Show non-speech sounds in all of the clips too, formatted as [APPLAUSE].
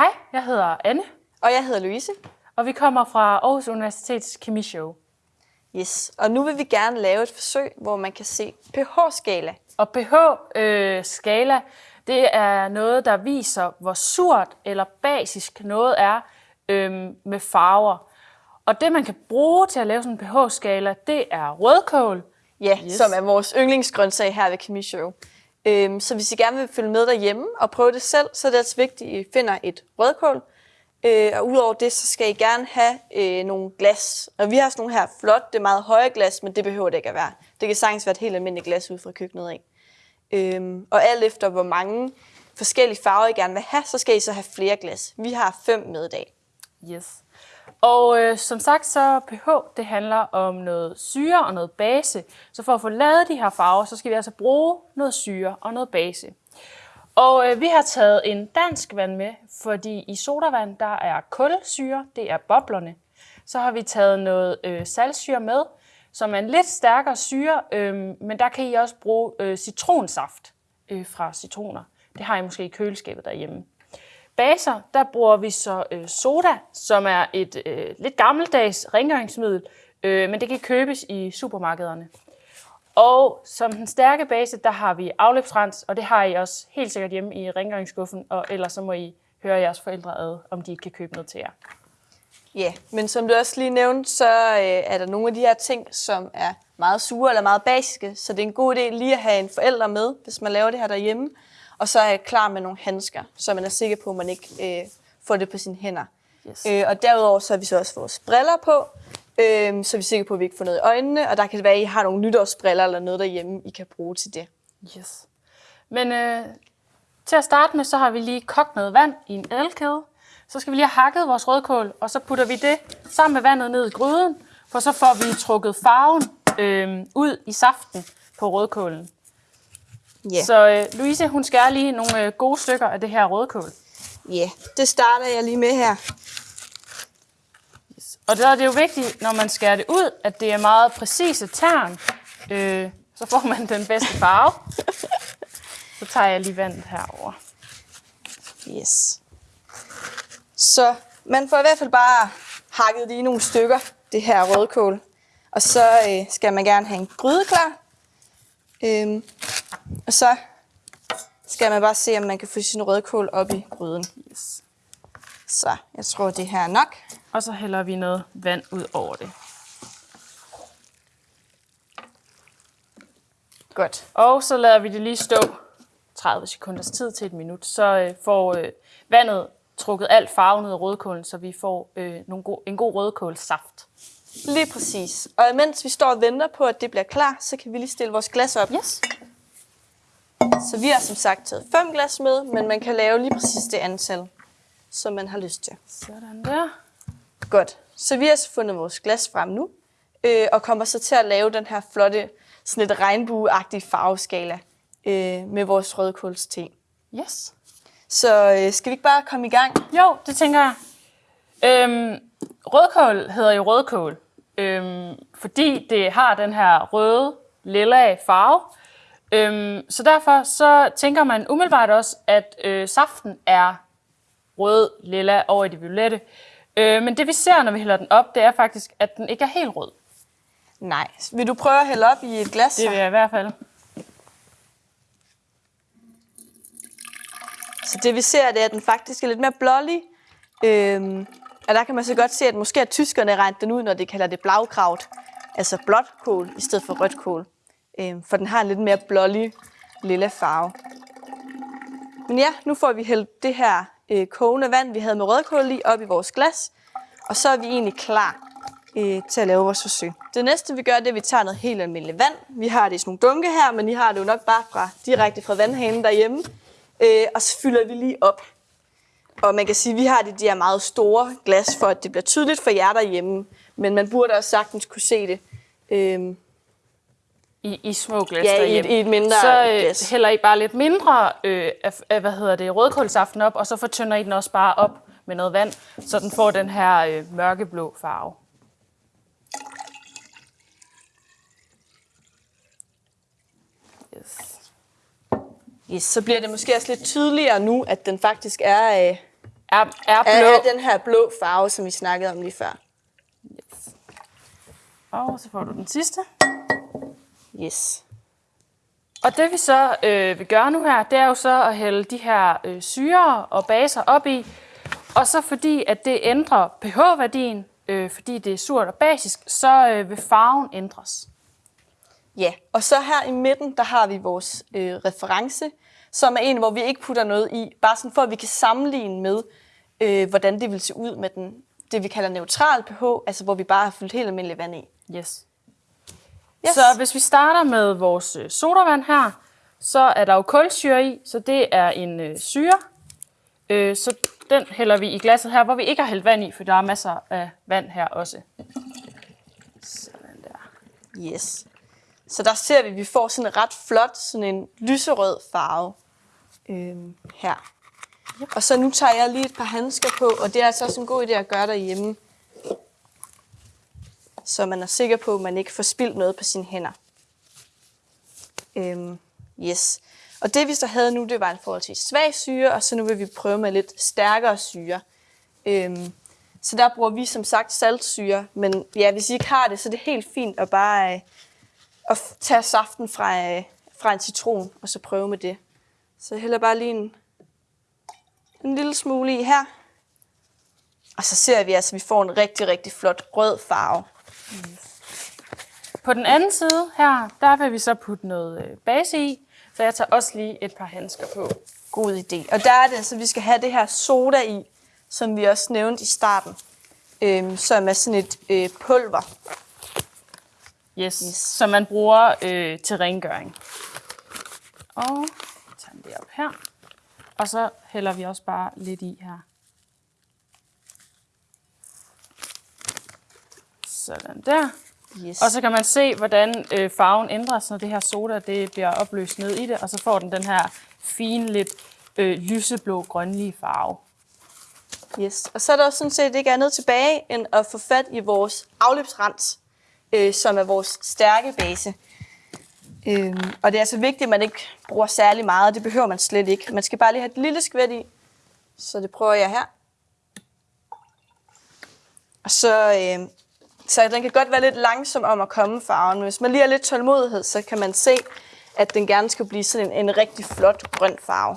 Hej, jeg hedder Anne, Og jeg hedder Louise. og vi kommer fra Aarhus Universitets Kemishow. Yes. Og nu vil vi gerne lave et forsøg, hvor man kan se pH-skala. Og pH-skala, det er noget, der viser, hvor surt eller basisk noget er øhm, med farver. Og det, man kan bruge til at lave sådan en pH-skala, det er rødkål. Ja, yes. som er vores yndlingsgrøntsag her ved Kemishow. Øhm, så hvis I gerne vil følge med derhjemme og prøve det selv, så er det altså vigtigt, at I finder et rødkål. Øh, og udover det, så skal I gerne have øh, nogle glas. Og vi har sådan nogle her flotte, det er meget høje glas, men det behøver det ikke at være. Det kan sagtens være et helt almindeligt glas ud fra køkkenet af. Øhm, og alt efter, hvor mange forskellige farver I gerne vil have, så skal I så have flere glas. Vi har fem med i dag. Yes. Og øh, som sagt, så pH, det handler om noget syre og noget base. Så for at få lavet de her farver, så skal vi altså bruge noget syre og noget base. Og øh, vi har taget en dansk vand med, fordi i sodavand, der er kulsyre, det er boblerne. Så har vi taget noget øh, saltsyre med, som er en lidt stærkere syre, øh, men der kan I også bruge øh, citronsaft øh, fra citroner. Det har I måske i køleskabet derhjemme. Baser, der bruger vi så øh, soda, som er et øh, lidt gammeldags rengøringsmiddel, øh, men det kan købes i supermarkederne. Og som den stærke base, der har vi afløbsrens, og det har I også helt sikkert hjemme i rengøringsskuffen, og ellers så må I høre jeres forældre ad, om de ikke kan købe noget til jer. Ja, men som du også lige nævnte, så øh, er der nogle af de her ting, som er meget sure eller meget basiske, så det er en god idé lige at have en forælder med, hvis man laver det her derhjemme, og så er klar med nogle handsker, så man er sikker på, at man ikke øh, får det på sine hænder. Yes. Øh, og derudover så har vi så også vores briller på, øh, så vi er sikre på, at vi ikke får noget i øjnene, og der kan det være, at I har nogle nytårsbriller eller noget derhjemme, I kan bruge til det. Yes. Men øh, til at starte med, så har vi lige kogt noget vand i en elkæde. Så skal vi lige have hakket vores rødkål, og så putter vi det sammen med vandet ned i gryden, for så får vi trukket farven øh, ud i saften på rødkålen. Ja, Så øh, Louise, hun skærer lige nogle øh, gode stykker af det her rødkål. ja, det starter jeg lige med her. Og der er det jo vigtigt, når man skærer det ud, at det er meget præcise tern. Øh, så får man den bedste farve. [LAUGHS] Så tager jeg lige vandet herover. Yes. Så man får i hvert fald bare hakket i nogle stykker, det her rødkål. Og så øh, skal man gerne have en gryde klar. Øhm, og så skal man bare se, om man kan få sin rødkål op i gryden. Yes. Så jeg tror, det her er nok. Og så hælder vi noget vand ud over det. Godt. Og så lader vi det lige stå 30 sekunders tid til et minut. Så øh, får øh, vandet trukket alt farven ud af rødkålen, så vi får øh, nogle go- en god rødkålsaft. Lige præcis. Og imens vi står og venter på, at det bliver klar, så kan vi lige stille vores glas op. Yes. Så vi har som sagt taget fem glas med, men man kan lave lige præcis det antal, som man har lyst til. Sådan der. Godt. Så vi har så fundet vores glas frem nu, øh, og kommer så til at lave den her flotte, sådan lidt regnbueagtige farveskala øh, med vores rødkålste. Yes. Så øh, skal vi ikke bare komme i gang? Jo, det tænker jeg. Øhm, rødkål hedder jo rødkål, øhm, fordi det har den her røde, lilla farve. Øhm, så derfor så tænker man umiddelbart også, at øh, saften er rød, lilla over i det violette. Øh, men det vi ser, når vi hælder den op, det er faktisk, at den ikke er helt rød. Nej. Vil du prøve at hælde op i et glas? Det vil jeg i hvert fald. Så det vi ser, det er, at den faktisk er lidt mere blålig. Øhm, og der kan man så godt se, at måske har tyskerne regnet den ud, når de kalder det blaukraut. Altså blåt kål i stedet for rødt kål. Øhm, for den har en lidt mere blålig lilla farve. Men ja, nu får vi hældt det her øh, kogende vand, vi havde med rødkål i, op i vores glas. Og så er vi egentlig klar øh, til at lave vores forsøg. Det næste vi gør, det er, at vi tager noget helt almindeligt vand. Vi har det i sådan nogle dunke her, men I har det jo nok bare fra, direkte fra vandhanen derhjemme. Øh, og så fylder vi lige op. Og man kan sige, at vi har de, de her meget store glas, for at det bliver tydeligt for jer derhjemme. Men man burde også sagtens kunne se det. Øh, I, i små glas Ja, i derhjemme. i et mindre Så øh, glas. hælder I bare lidt mindre øh, af, af, hvad hedder det, rødkålsaften op, og så fortynder I den også bare op med noget vand, så den får den her øh, mørkeblå farve. Yes. så bliver det måske også lidt tydeligere nu, at den faktisk er, øh, er, er blå. Er den her blå farve, som vi snakkede om lige før. Yes. Og så får du den sidste. Yes. Og det vi så øh, vil gøre nu her, det er jo så at hælde de her øh, syre og baser op i. Og så fordi at det ændrer pH-værdien, øh, fordi det er surt og basisk, så øh, vil farven ændres. Ja, og så her i midten, der har vi vores øh, reference, som er en, hvor vi ikke putter noget i, bare sådan for at vi kan sammenligne med, øh, hvordan det vil se ud med den, det vi kalder neutral pH, altså hvor vi bare har fyldt helt almindelig vand i. Yes. Yes. Så hvis vi starter med vores øh, sodavand her, så er der jo kulsyre i, så det er en øh, syre. Øh, så den hælder vi i glasset her, hvor vi ikke har hældt vand i, for der er masser af vand her også. Sådan der. Yes. Så der ser vi, at vi får sådan en ret flot, sådan en lyserød farve øhm, her. Og så nu tager jeg lige et par handsker på, og det er altså også en god idé at gøre derhjemme. Så man er sikker på, at man ikke får spildt noget på sine hænder. Øhm, yes. Og det vi så havde nu, det var en forholdsvis svag syre, og så nu vil vi prøve med lidt stærkere syre. Øhm, så der bruger vi som sagt saltsyre, men ja, hvis I ikke har det, så er det helt fint at bare øh, at tage saften fra, øh, fra en citron, og så prøve med det. Så jeg hælder bare lige en, en lille smule i her. Og så ser vi altså, at vi får en rigtig, rigtig flot rød farve. På den anden side her, der vil vi så putte noget øh, base i, så jeg tager også lige et par handsker på. God idé. Og der er det altså, at vi skal have det her soda i, som vi også nævnte i starten, øhm, som er sådan et øh, pulver. Yes, Yes. som man bruger øh, til rengøring. Og tager den det op her. Og så hælder vi også bare lidt i her. Sådan der. Yes. Og så kan man se, hvordan øh, farven ændres, når det her soda det bliver opløst ned i det, og så får den den her fine, lidt øh, lyseblå, grønlige farve. Yes. Og så er der også sådan set ikke andet tilbage, end at få fat i vores afløbsrens, øh, som er vores stærke base. Øh, og det er altså vigtigt, at man ikke bruger særlig meget. Det behøver man slet ikke. Man skal bare lige have et lille skvæt i. Så det prøver jeg her. Og så, øh, så den kan godt være lidt langsom om at komme farven. Men hvis man lige har lidt tålmodighed, så kan man se, at den gerne skal blive sådan en, en rigtig flot grøn farve.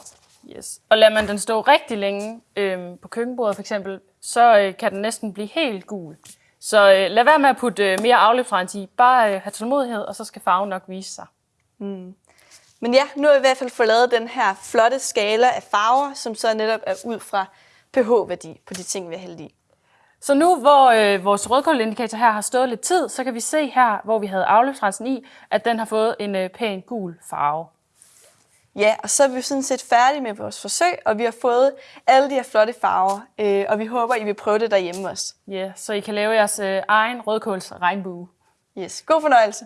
Yes. Og lader man den stå rigtig længe øh, på køkkenbordet for eksempel, så øh, kan den næsten blive helt gul. Så øh, lad være med at putte øh, mere afløbsrens i. Bare øh, have tålmodighed, og så skal farven nok vise sig. Men ja, nu har vi i hvert fald fået lavet den her flotte skala af farver, som så netop er ud fra pH-værdi på de ting, vi har hældt i. Så nu hvor øh, vores rødkålindikator her har stået lidt tid, så kan vi se her, hvor vi havde afløbsrensen i, at den har fået en øh, pæn gul farve. Ja, og så er vi sådan set færdige med vores forsøg, og vi har fået alle de her flotte farver, øh, og vi håber, I vil prøve det derhjemme også. Ja, så I kan lave jeres øh, egen rødkåls regnbue. Yes, god fornøjelse.